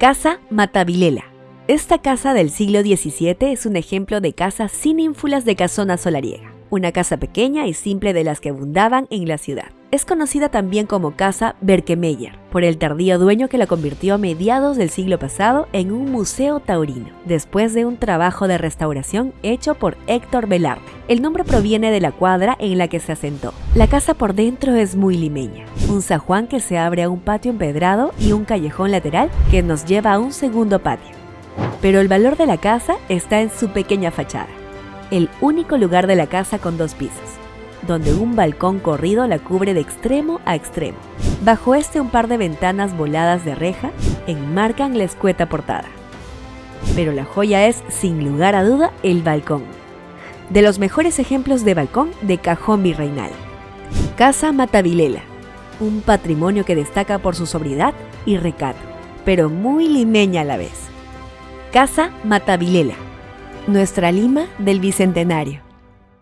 Casa Matavilela. Esta casa del siglo XVII es un ejemplo de casa sin ínfulas de casona solariega, una casa pequeña y simple de las que abundaban en la ciudad. Es conocida también como Casa Berkemeyer, por el tardío dueño que la convirtió a mediados del siglo pasado en un museo taurino, después de un trabajo de restauración hecho por Héctor Velarde. El nombre proviene de la cuadra en la que se asentó. La casa por dentro es muy limeña, un zajuán que se abre a un patio empedrado y un callejón lateral que nos lleva a un segundo patio. Pero el valor de la casa está en su pequeña fachada, el único lugar de la casa con dos pisos donde un balcón corrido la cubre de extremo a extremo. Bajo este un par de ventanas voladas de reja enmarcan la escueta portada. Pero la joya es, sin lugar a duda, el balcón. De los mejores ejemplos de balcón de cajón virreinal. Casa Matavilela, un patrimonio que destaca por su sobriedad y recato, pero muy limeña a la vez. Casa Matavilela, nuestra Lima del Bicentenario.